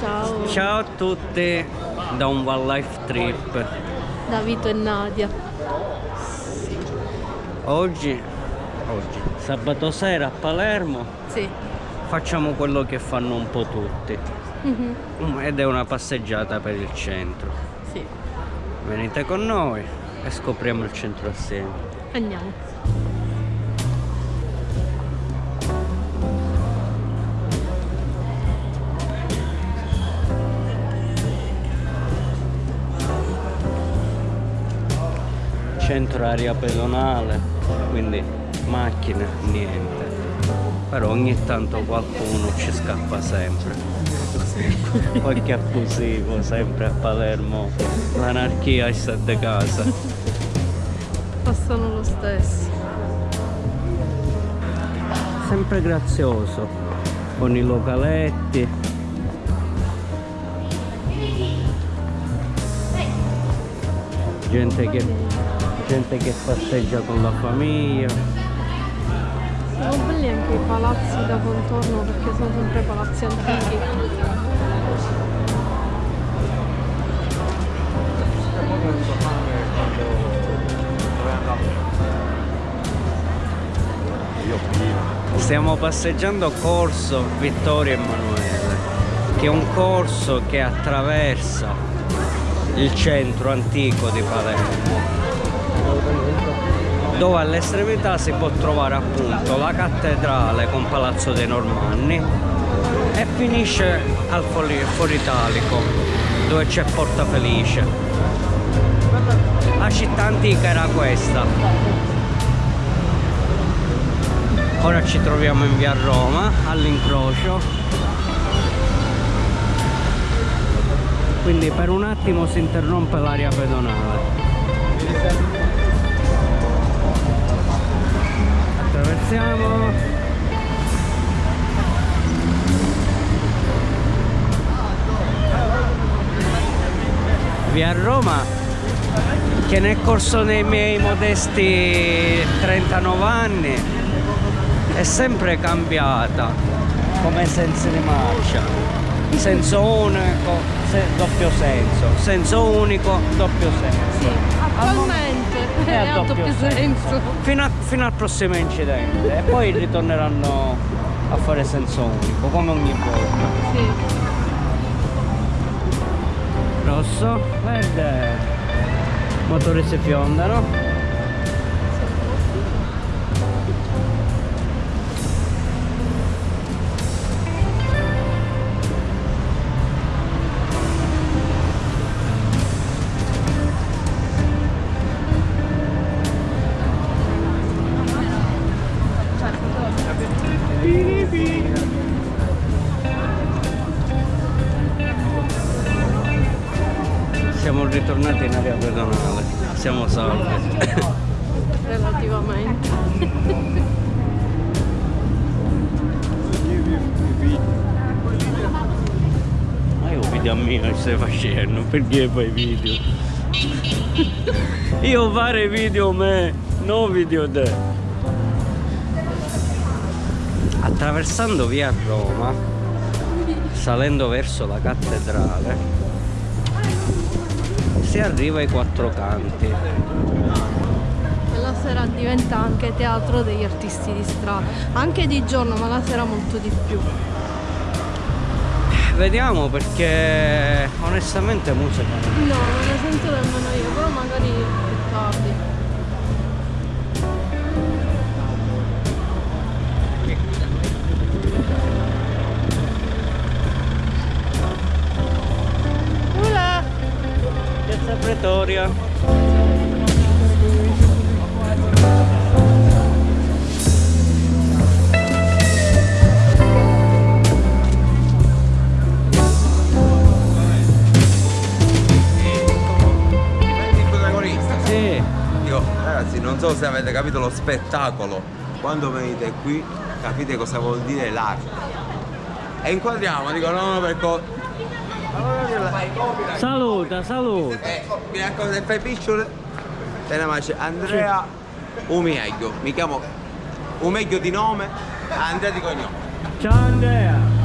Ciao. Ciao a tutti da un One Life Trip. Da Vito e Nadia. Oggi, oggi, sabato sera a Palermo, Sì. facciamo quello che fanno un po' tutti. Mhm. Ed è una passeggiata per il centro. Sì. Venite con noi e scopriamo il centro assieme. Andiamo. Centro area pedonale, quindi macchine, niente. Però ogni tanto qualcuno ci scappa sempre. Qualche abusivo sempre a Palermo. L'anarchia è sette casa. Passano lo stesso. Sempre grazioso. Con i localetti. Gente che, gente che passeggia con la famiglia. Sono belli anche i palazzi da contorno perché sono sempre palazzi antichi. Stiamo passeggiando Corso Vittorio Emanuele, che è un corso che attraversa il centro antico di Palermo, dove all'estremità si può trovare appunto la cattedrale con Palazzo dei Normanni e finisce al Foro Italico, dove c'è Porta Felice. La città antica era questa. Ora ci troviamo in via Roma all'incrocio. Quindi per un attimo si interrompe l'area pedonale. Attraversiamo. Via Roma che nel corso dei miei modesti 39 anni è sempre cambiata come senso di marcia. Senso unico se- doppio senso. Senso unico doppio senso. Attualmente è a a doppio doppio senso. senso. fino, a- fino al prossimo incidente e poi ritorneranno a fare senso unico come ogni volta Sì. rosso verde motori si fiondano facendo, perché fai video? io fare video me, non video te. Attraversando via Roma, salendo verso la cattedrale, si arriva ai quattro canti. E la sera diventa anche teatro degli artisti di strada. Anche di giorno, ma la sera molto di più. Vediamo perché onestamente musica No, non ne sento nemmeno io, però magari più tardi. Ula! Piazza Pretoria. Ragazzi, non so se avete capito lo spettacolo. Quando venite qui, capite cosa vuol dire l'arte. E inquadriamo, dico no, no, perché... saluta, saluta. Eh, mi raccomando, se fai picciole, te ne mangi Andrea Umeglio. Mi chiamo Umeglio di nome, Andrea di cognome. Ciao Andrea.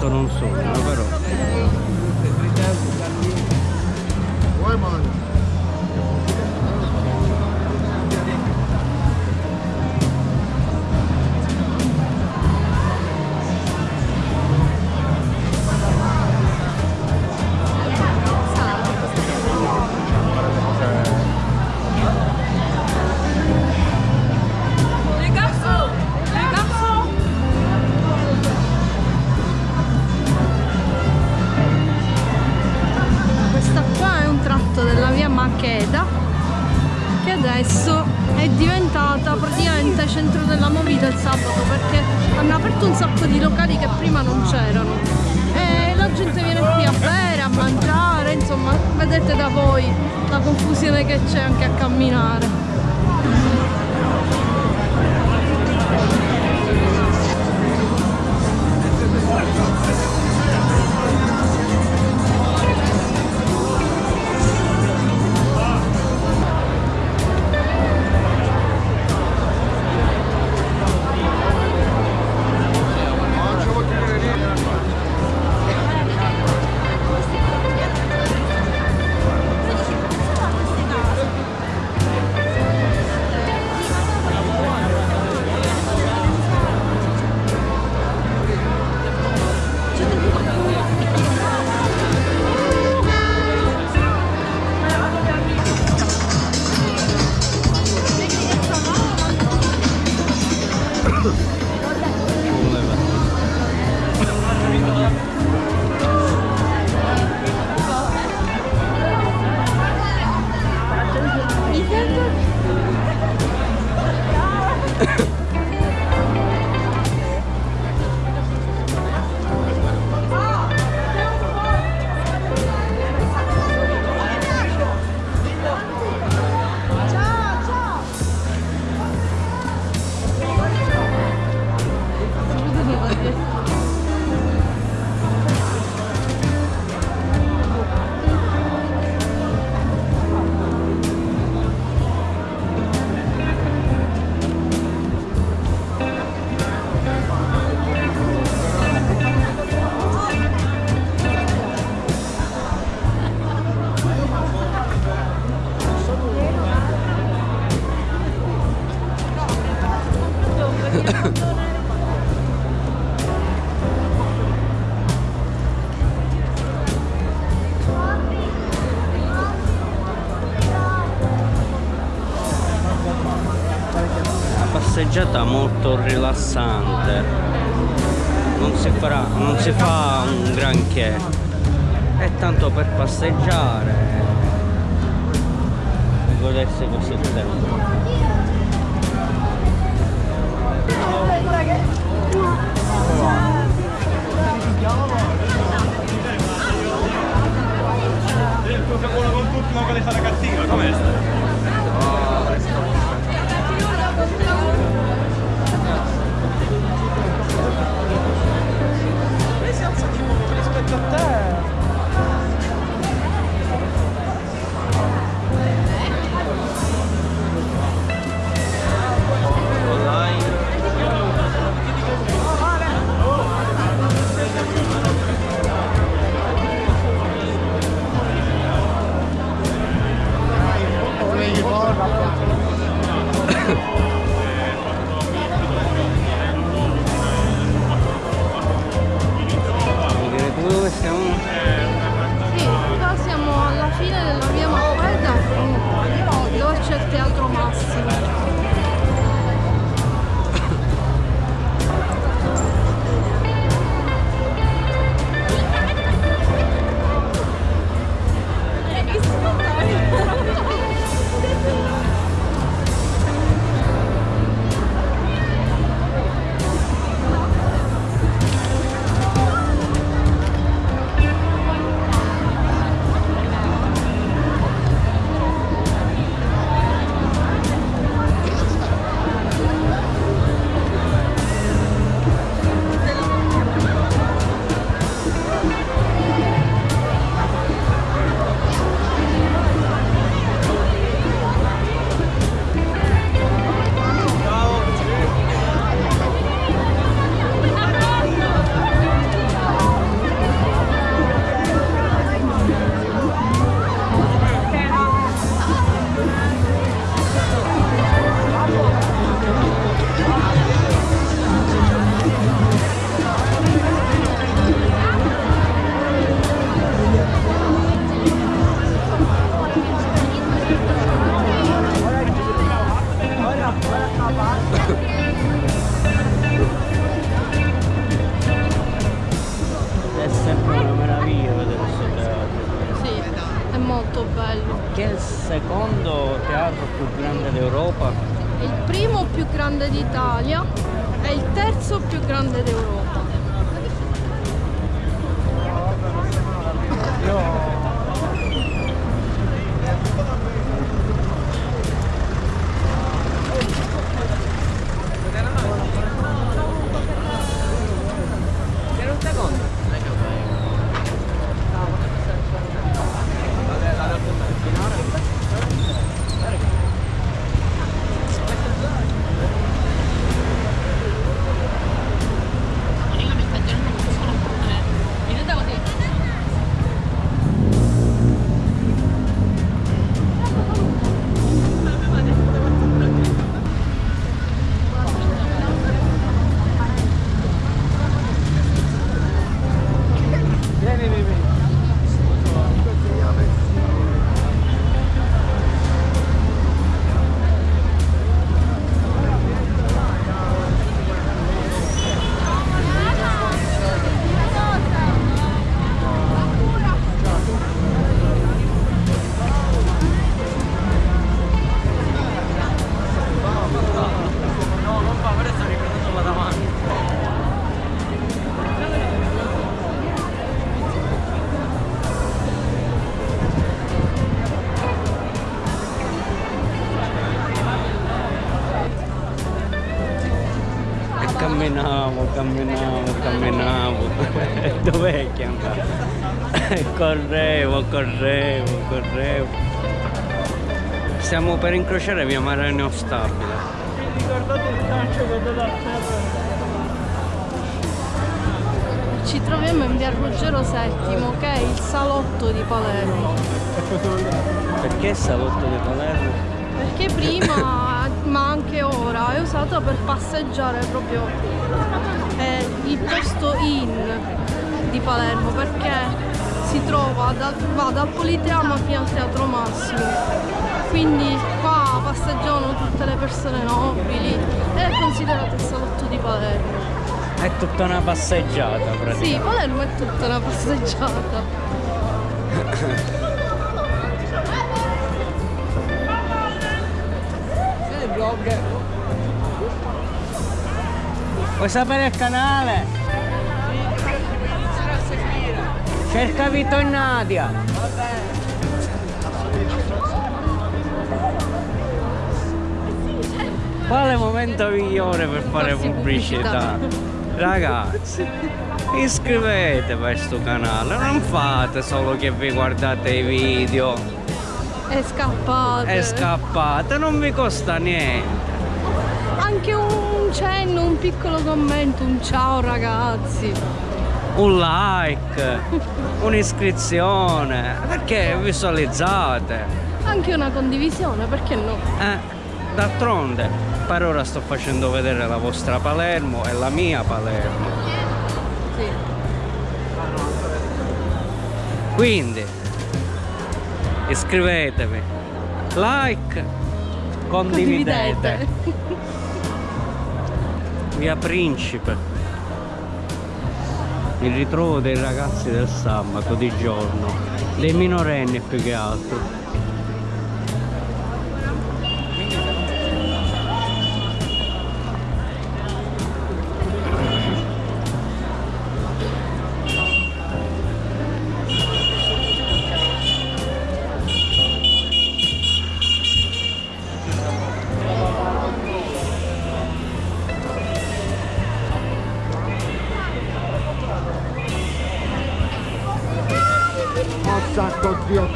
Momento non sono, da voi la confusione che c'è anche a camminare. Passeggiata molto rilassante. Non si, farà, non si fa un granché. È tanto per passeggiare. E godersi il tempo. Con tutti, ma quale sarà cattiva? Com'è più grande d'Europa? Il primo più grande d'Italia e il terzo più grande d'Europa. Camminavo, camminavo, camminavo. Dov'è che andavo? correvo, correvo, correvo. Stiamo per incrociare via Maraneo Stabile. Ricordate il calcio che date a terra? Ci troviamo in via Ruggero VII, che è il salotto di Palermo. Perché salotto di Palermo? Perché prima, ma anche ora, è usata per passeggiare proprio è il posto in di Palermo perché si trova da- va dal Politeama fino al Teatro Massimo. Quindi qua passeggiano tutte le persone nobili ed è considerato il salotto di Palermo. È tutta una passeggiata praticamente. Sì, Palermo è tutta una passeggiata. Vuoi sapere il canale? Cerca Vito e Nadia. Quale momento migliore per fare pubblicità? Ragazzi, iscrivetevi a questo canale, non fate solo che vi guardate i video È scappata. e scappate, non vi costa niente. Anche un cenno, un piccolo commento, un ciao ragazzi. un like, un'iscrizione, perché visualizzate. Anche una condivisione, perché no? Eh, d'altronde, per ora sto facendo vedere la vostra Palermo e la mia Palermo. Sì. Quindi, iscrivetevi, like, condividete. Via Principe. Mi ritrovo dei ragazzi del sabato di giorno, dei minorenni più che altro.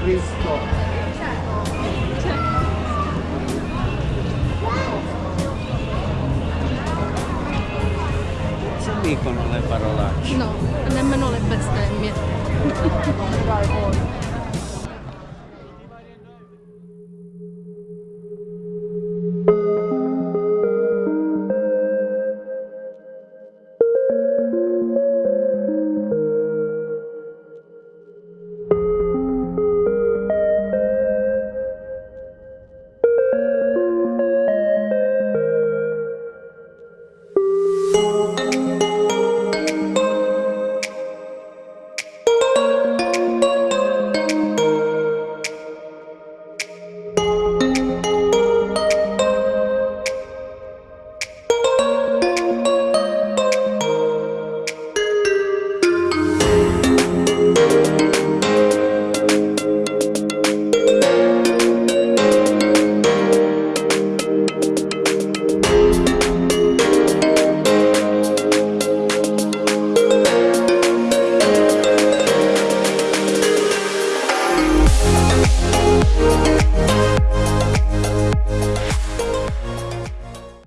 increase